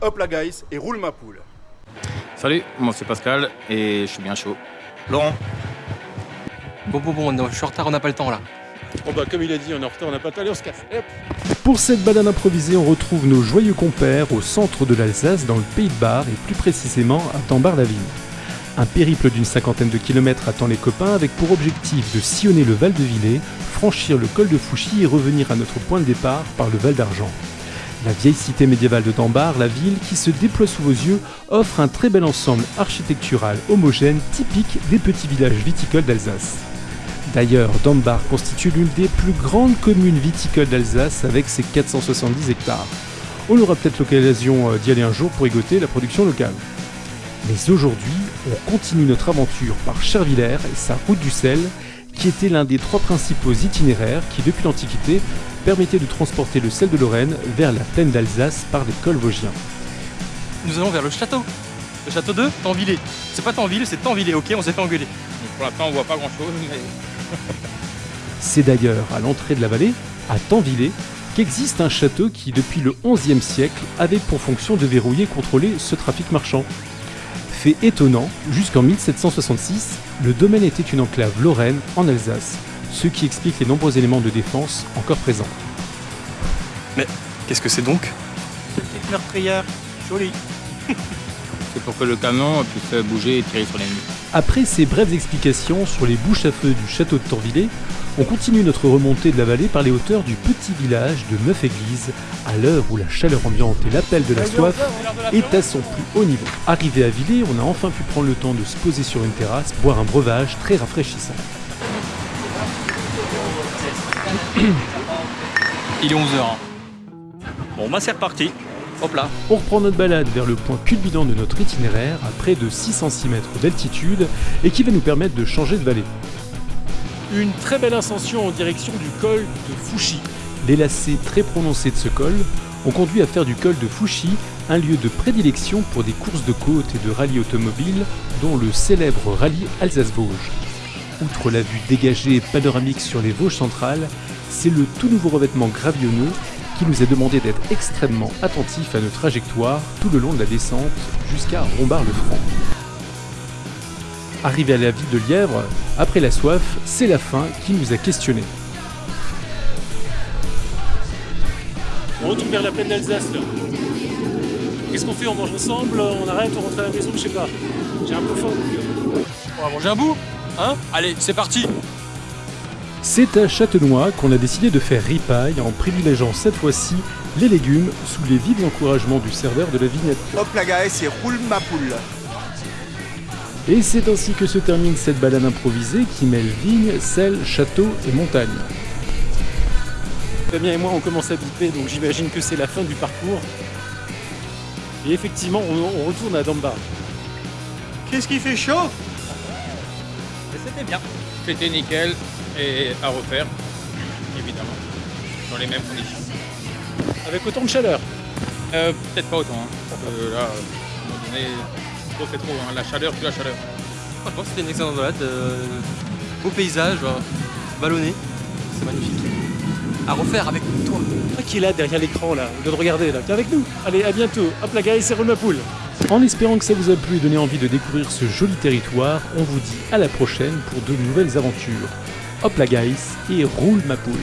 hop la guys et roule ma poule. Salut, moi c'est Pascal et je suis bien chaud. Laurent Bon, bon, bon, je suis en retard, on n'a pas le temps là. Bon bah comme il a dit, on est en retard, on n'a pas le temps, allez on se casse. Hop. Pour cette balade improvisée, on retrouve nos joyeux compères au centre de l'Alsace, dans le Pays de Bar, et plus précisément à Tambar-la-Ville. Un périple d'une cinquantaine de kilomètres attend les copains avec pour objectif de sillonner le Val de Villers, franchir le col de Fouchy et revenir à notre point de départ par le Val d'Argent. La vieille cité médiévale de Dambar, la ville qui se déploie sous vos yeux, offre un très bel ensemble architectural homogène typique des petits villages viticoles d'Alsace. D'ailleurs, Dambar constitue l'une des plus grandes communes viticoles d'Alsace avec ses 470 hectares. On aura peut-être l'occasion euh, d'y aller un jour pour égoter la production locale. Mais aujourd'hui, on continue notre aventure par Chervillers et sa route du sel, qui était l'un des trois principaux itinéraires qui, depuis l'Antiquité, permettait de transporter le sel de Lorraine vers la plaine d'Alsace par des cols vosgiens. Nous allons vers le château. Le château de Tanvillé. C'est pas Tanville, c'est Tanvillé, ok On s'est fait engueuler. Pour l'instant on voit pas grand chose mais... C'est d'ailleurs à l'entrée de la vallée, à Tanvillé, qu'existe un château qui, depuis le XIe siècle, avait pour fonction de verrouiller et contrôler ce trafic marchand. Fait étonnant, jusqu'en 1766, le domaine était une enclave lorraine en Alsace, ce qui explique les nombreux éléments de défense encore présents. Qu'est-ce que c'est donc? Petite meurtrière, jolie. C'est pour que le camion puisse bouger et tirer sur l'ennemi. Après ces brèves explications sur les bouches à feu du château de Torvillers, on continue notre remontée de la vallée par les hauteurs du petit village de Neuf-Églises, à l'heure où la chaleur ambiante et l'appel de la soif est à son plus haut niveau. Arrivé à Villers, on a enfin pu prendre le temps de se poser sur une terrasse, boire un breuvage très rafraîchissant. Il est 11h. Bon bah c'est reparti. Hop là. On reprend notre balade vers le point culminant de notre itinéraire à près de 606 mètres d'altitude et qui va nous permettre de changer de vallée. Une très belle ascension en direction du col de Fouchy. Les lacets très prononcés de ce col ont conduit à faire du col de Fouchy un lieu de prédilection pour des courses de côte et de rallye automobile, dont le célèbre rallye Alsace-Vosges. Outre la vue dégagée et panoramique sur les Vosges centrales, c'est le tout nouveau revêtement gravillonneux qui nous a demandé d'être extrêmement attentifs à nos trajectoires tout le long de la descente jusqu'à Rombard-le-Franc. Arrivé à la ville de Lièvre, après la soif, c'est la faim qui nous a questionnés. On retourne vers la plaine d'Alsace là. Qu'est-ce qu'on fait? On mange ensemble? On arrête On rentre à la maison? Je sais pas. J'ai un peu faim. On va manger un bout Hein? Allez, c'est parti C'est à Châtenois qu'on a décidé de faire ripaille en privilégiant cette fois-ci les légumes sous les vives encouragements du serveur de la vignette. Hop la guys et roule ma poule. Et c'est ainsi que se termine cette balade improvisée qui mêle vigne, sel, château et montagne. Fabien et moi on commence à biper donc j'imagine que c'est la fin du parcours. Et effectivement on, on retourne à Dambar. Qu'est-ce qui fait chaud? Mais c'était bien. C'était nickel et à refaire, évidemment, dans les mêmes conditions. Avec autant de chaleur. Euh, Peut-être pas autant. Hein. Euh, là, à un moment donné, trop fait trop. hein. La chaleur, plus la chaleur. Franchement, c'était une excellente balade. euh, beau paysage, euh, vallonné. C'est magnifique. À refaire avec toi. Toi qui est là derrière l'écran là, au lieu de regarder là, t'es avec nous. Allez, à bientôt. Hop la guys, c'est roule ma poule. En espérant que ça vous a plu et donné envie de découvrir ce joli territoire, on vous dit à la prochaine pour de nouvelles aventures. Hop la guys et roule ma poule